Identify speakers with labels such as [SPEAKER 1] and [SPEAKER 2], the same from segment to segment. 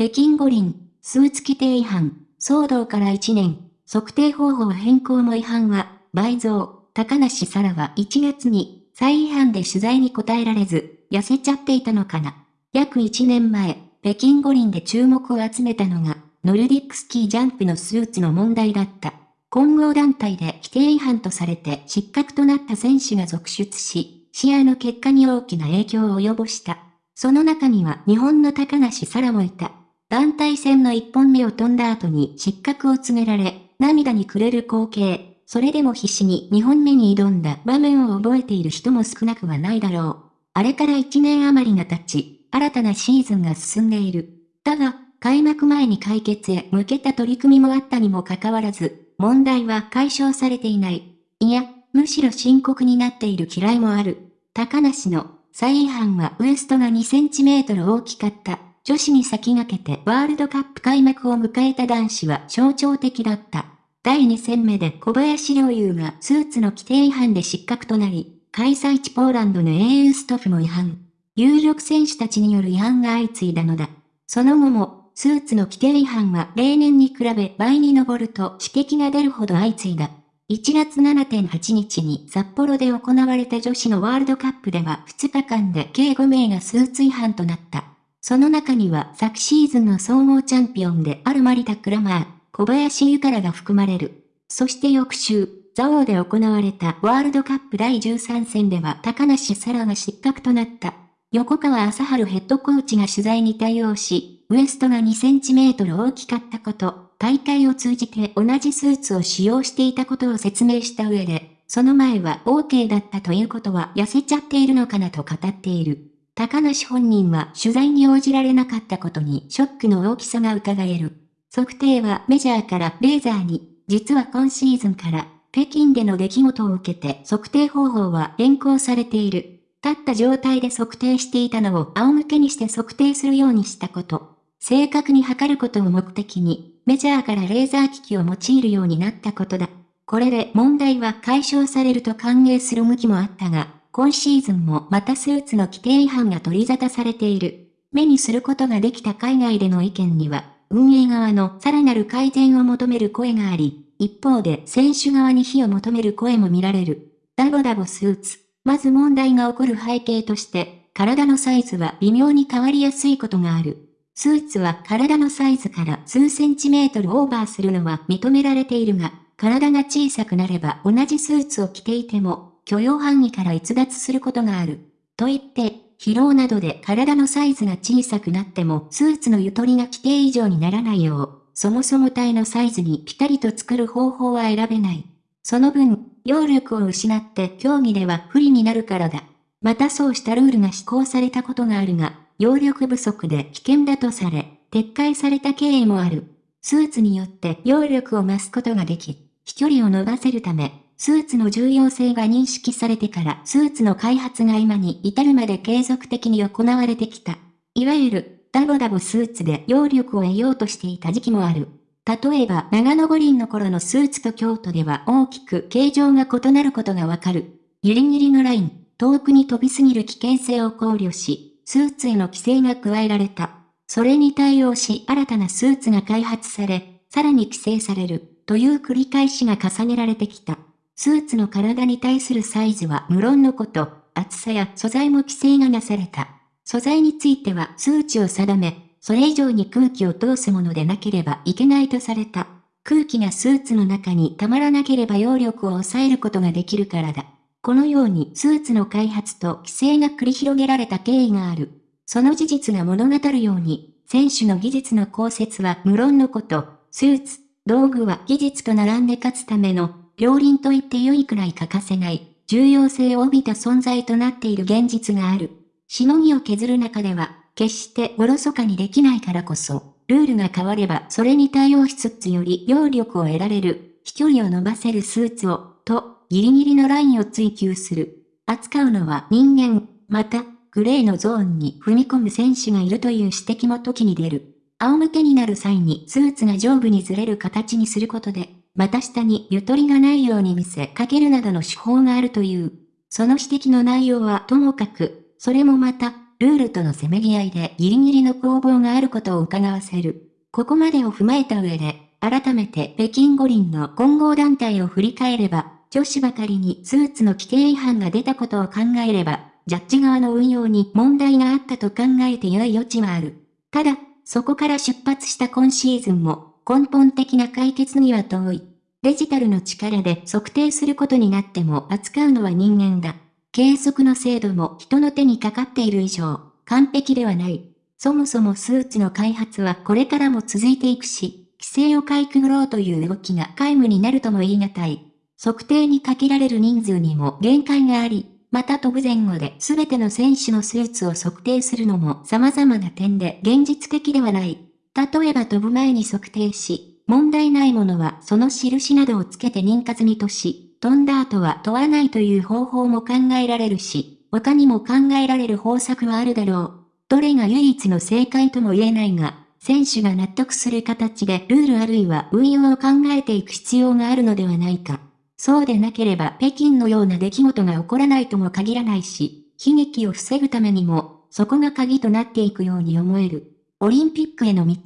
[SPEAKER 1] 北京五輪、スーツ規定違反、騒動から1年、測定方法変更も違反は、倍増、高梨沙羅は1月に、再違反で取材に答えられず、痩せちゃっていたのかな。約1年前、北京五輪で注目を集めたのが、ノルディックスキージャンプのスーツの問題だった。混合団体で規定違反とされて失格となった選手が続出し、試合の結果に大きな影響を及ぼした。その中には日本の高梨沙羅もいた。団体戦の一本目を飛んだ後に失格を告げられ、涙に暮れる光景。それでも必死に2本目に挑んだ場面を覚えている人も少なくはないだろう。あれから1年余りが経ち、新たなシーズンが進んでいる。だが、開幕前に解決へ向けた取り組みもあったにもかかわらず、問題は解消されていない。いや、むしろ深刻になっている嫌いもある。高梨の再違反はウエストが2センチメートル大きかった。女子に先駆けてワールドカップ開幕を迎えた男子は象徴的だった。第2戦目で小林陵侑がスーツの規定違反で失格となり、開催地ポーランドの英雄ストフも違反。有力選手たちによる違反が相次いだのだ。その後もスーツの規定違反は例年に比べ倍に上ると指摘が出るほど相次いだ。1月7.8日に札幌で行われた女子のワールドカップでは2日間で計5名がスーツ違反となった。その中には昨シーズンの総合チャンピオンであるマリタ・クラマー、小林ゆからが含まれる。そして翌週、ザオーで行われたワールドカップ第13戦では高梨沙羅が失格となった。横川朝春ヘッドコーチが取材に対応し、ウエストが2センチメートル大きかったこと、大会を通じて同じスーツを使用していたことを説明した上で、その前は OK だったということは痩せちゃっているのかなと語っている。高梨本人は取材に応じられなかったことにショックの大きさが伺える。測定はメジャーからレーザーに、実は今シーズンから北京での出来事を受けて測定方法は変更されている。立った状態で測定していたのを仰向けにして測定するようにしたこと。正確に測ることを目的に、メジャーからレーザー機器を用いるようになったことだ。これで問題は解消されると歓迎する向きもあったが、今シーズンもまたスーツの規定違反が取り沙汰されている。目にすることができた海外での意見には、運営側のさらなる改善を求める声があり、一方で選手側に非を求める声も見られる。ダボダボスーツ。まず問題が起こる背景として、体のサイズは微妙に変わりやすいことがある。スーツは体のサイズから数センチメートルオーバーするのは認められているが、体が小さくなれば同じスーツを着ていても、許容範囲から逸脱することがある。と言って、疲労などで体のサイズが小さくなってもスーツのゆとりが規定以上にならないよう、そもそも体のサイズにピタリと作る方法は選べない。その分、揚力を失って競技では不利になるからだ。またそうしたルールが施行されたことがあるが、揚力不足で危険だとされ、撤回された経緯もある。スーツによって揚力を増すことができ、飛距離を伸ばせるため、スーツの重要性が認識されてからスーツの開発が今に至るまで継続的に行われてきた。いわゆる、ダボダボスーツで揚力を得ようとしていた時期もある。例えば長野五輪の頃のスーツと京都では大きく形状が異なることがわかる。ギリギリのライン、遠くに飛びすぎる危険性を考慮し、スーツへの規制が加えられた。それに対応し新たなスーツが開発され、さらに規制される、という繰り返しが重ねられてきた。スーツの体に対するサイズは無論のこと、厚さや素材も規制がなされた。素材については数値を定め、それ以上に空気を通すものでなければいけないとされた。空気がスーツの中にたまらなければ揚力を抑えることができるからだ。このようにスーツの開発と規制が繰り広げられた経緯がある。その事実が物語るように、選手の技術の考説は無論のこと、スーツ、道具は技術と並んで勝つための、両輪と言って良いくらい欠かせない、重要性を帯びた存在となっている現実がある。しのぎを削る中では、決しておろそかにできないからこそ、ルールが変わればそれに対応しつつより揚力を得られる、飛距離を伸ばせるスーツを、と、ギリギリのラインを追求する。扱うのは人間、また、グレーのゾーンに踏み込む選手がいるという指摘も時に出る。仰向けになる際にスーツが上部にずれる形にすることで、また下にゆとりがないように見せかけるなどの手法があるという。その指摘の内容はともかく、それもまた、ルールとのせめぎ合いでギリギリの攻防があることを伺わせる。ここまでを踏まえた上で、改めて北京五輪の混合団体を振り返れば、女子ばかりにスーツの規定違反が出たことを考えれば、ジャッジ側の運用に問題があったと考えて良い余地はある。ただ、そこから出発した今シーズンも、根本的な解決には遠い。デジタルの力で測定することになっても扱うのは人間だ。計測の精度も人の手にかかっている以上、完璧ではない。そもそもスーツの開発はこれからも続いていくし、規制をかいくぐろうという動きが皆無になるとも言い難い。測定にかけられる人数にも限界があり、また飛ぶ前後で全ての選手のスーツを測定するのも様々な点で現実的ではない。例えば飛ぶ前に測定し、問題ないものはその印などをつけて認可済みとし、飛んだ後は問わないという方法も考えられるし、他にも考えられる方策はあるだろう。どれが唯一の正解とも言えないが、選手が納得する形でルールあるいは運用を考えていく必要があるのではないか。そうでなければ北京のような出来事が起こらないとも限らないし、悲劇を防ぐためにも、そこが鍵となっていくように思える。オリンピックへの道、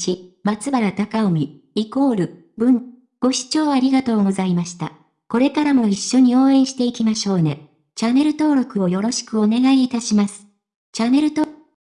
[SPEAKER 1] 松原隆臣、イコール、文。ご視聴ありがとうございました。これからも一緒に応援していきましょうね。チャンネル登録をよろしくお願いいたします。チャンネル登録